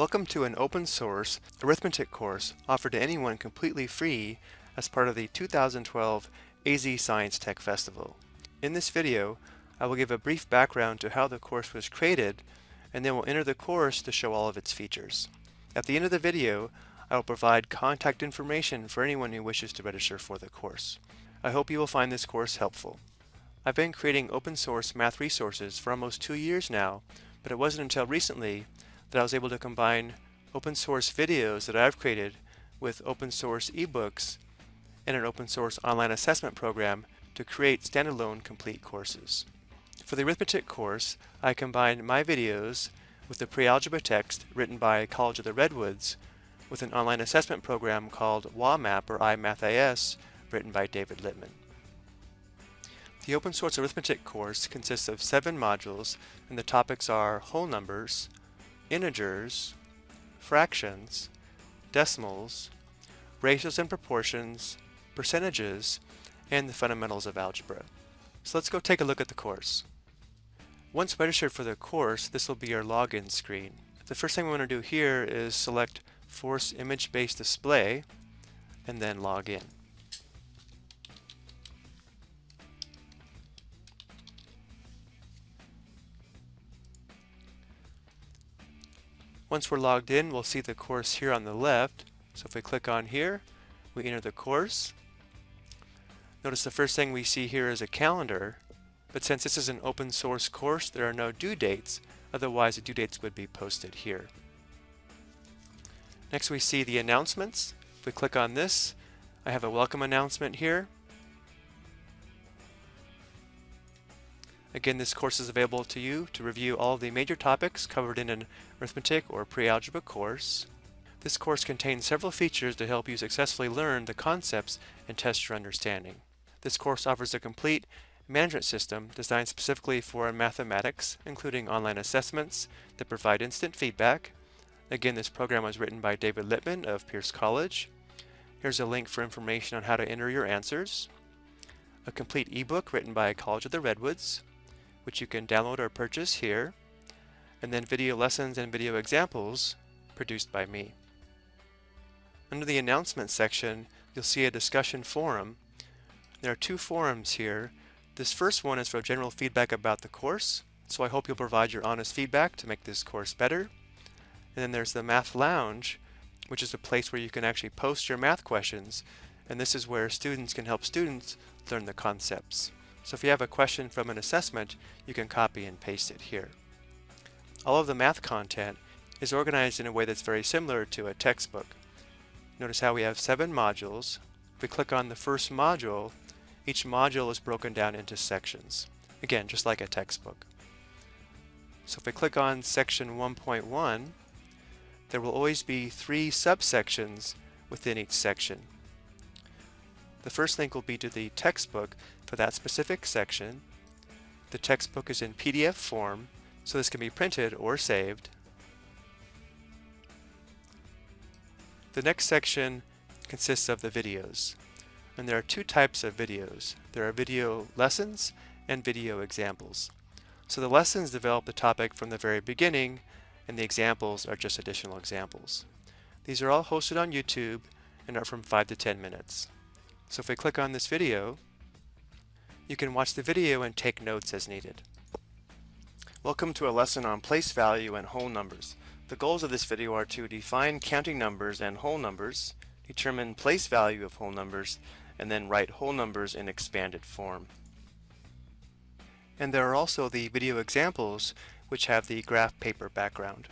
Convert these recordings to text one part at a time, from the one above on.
Welcome to an open source arithmetic course offered to anyone completely free as part of the 2012 AZ Science Tech Festival. In this video, I will give a brief background to how the course was created and then we'll enter the course to show all of its features. At the end of the video, I will provide contact information for anyone who wishes to register for the course. I hope you will find this course helpful. I've been creating open source math resources for almost two years now, but it wasn't until recently that I was able to combine open source videos that I've created with open source ebooks and an open source online assessment program to create standalone complete courses. For the arithmetic course, I combined my videos with the pre-algebra text written by College of the Redwoods with an online assessment program called WAMAP or IMathAS written by David Lippman. The open source arithmetic course consists of seven modules and the topics are whole numbers, integers, fractions, decimals, ratios and proportions, percentages, and the fundamentals of algebra. So let's go take a look at the course. Once registered for the course, this will be your login screen. The first thing we want to do here is select Force Image-Based Display and then log in. Once we're logged in, we'll see the course here on the left. So if we click on here, we enter the course. Notice the first thing we see here is a calendar, but since this is an open source course, there are no due dates, otherwise the due dates would be posted here. Next we see the announcements. If we click on this, I have a welcome announcement here. Again, this course is available to you to review all the major topics covered in an arithmetic or pre-algebra course. This course contains several features to help you successfully learn the concepts and test your understanding. This course offers a complete management system designed specifically for mathematics, including online assessments that provide instant feedback. Again, this program was written by David Lippman of Pierce College. Here's a link for information on how to enter your answers. A complete ebook written by College of the Redwoods, which you can download or purchase here, and then video lessons and video examples produced by me. Under the announcements section, you'll see a discussion forum. There are two forums here. This first one is for general feedback about the course, so I hope you'll provide your honest feedback to make this course better. And then there's the Math Lounge, which is a place where you can actually post your math questions, and this is where students can help students learn the concepts. So if you have a question from an assessment, you can copy and paste it here. All of the math content is organized in a way that's very similar to a textbook. Notice how we have seven modules. If we click on the first module, each module is broken down into sections. Again, just like a textbook. So if we click on section 1.1, there will always be three subsections within each section. The first link will be to the textbook for that specific section. The textbook is in PDF form, so this can be printed or saved. The next section consists of the videos. And there are two types of videos. There are video lessons and video examples. So the lessons develop the topic from the very beginning and the examples are just additional examples. These are all hosted on YouTube and are from 5 to 10 minutes. So if we click on this video, you can watch the video and take notes as needed. Welcome to a lesson on place value and whole numbers. The goals of this video are to define counting numbers and whole numbers, determine place value of whole numbers, and then write whole numbers in expanded form. And there are also the video examples which have the graph paper background.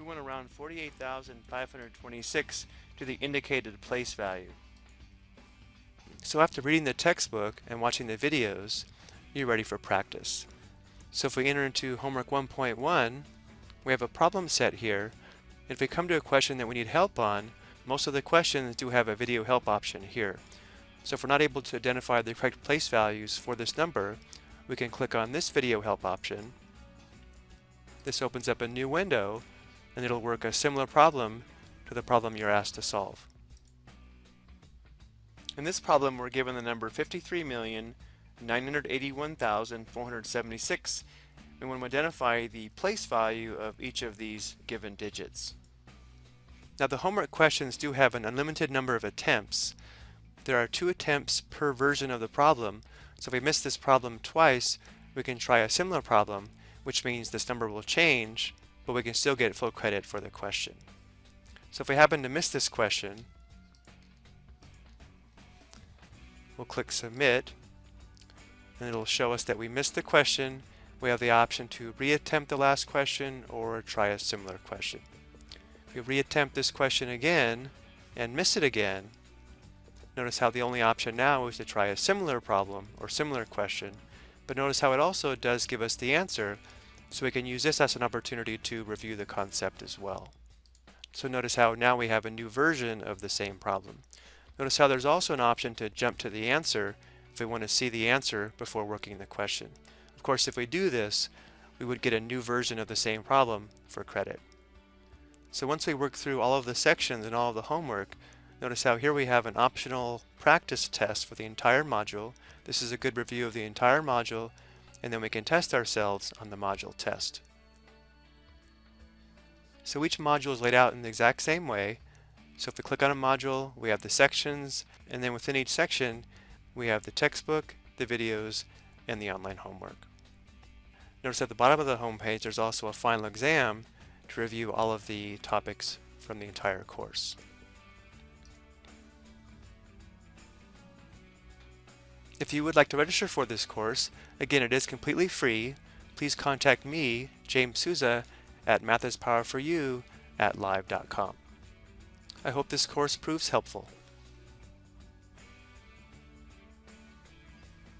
We went around 48,526 to the indicated place value. So after reading the textbook and watching the videos, you're ready for practice. So if we enter into homework 1.1, we have a problem set here. If we come to a question that we need help on, most of the questions do have a video help option here. So if we're not able to identify the correct place values for this number, we can click on this video help option. This opens up a new window and it'll work a similar problem to the problem you're asked to solve. In this problem, we're given the number 53,981,476 and we want to identify the place value of each of these given digits. Now the homework questions do have an unlimited number of attempts. There are two attempts per version of the problem, so if we miss this problem twice, we can try a similar problem, which means this number will change, but we can still get full credit for the question. So if we happen to miss this question, we'll click Submit, and it'll show us that we missed the question. We have the option to reattempt the last question or try a similar question. If we reattempt this question again and miss it again, notice how the only option now is to try a similar problem or similar question, but notice how it also does give us the answer, so we can use this as an opportunity to review the concept as well. So notice how now we have a new version of the same problem. Notice how there's also an option to jump to the answer if we want to see the answer before working the question. Of course, if we do this, we would get a new version of the same problem for credit. So once we work through all of the sections and all of the homework, notice how here we have an optional practice test for the entire module. This is a good review of the entire module, and then we can test ourselves on the module test. So each module is laid out in the exact same way. So if we click on a module, we have the sections, and then within each section, we have the textbook, the videos, and the online homework. Notice at the bottom of the home page, there's also a final exam to review all of the topics from the entire course. If you would like to register for this course, again it is completely free, please contact me, James Sousa, at mathispowerforyou at live.com. I hope this course proves helpful.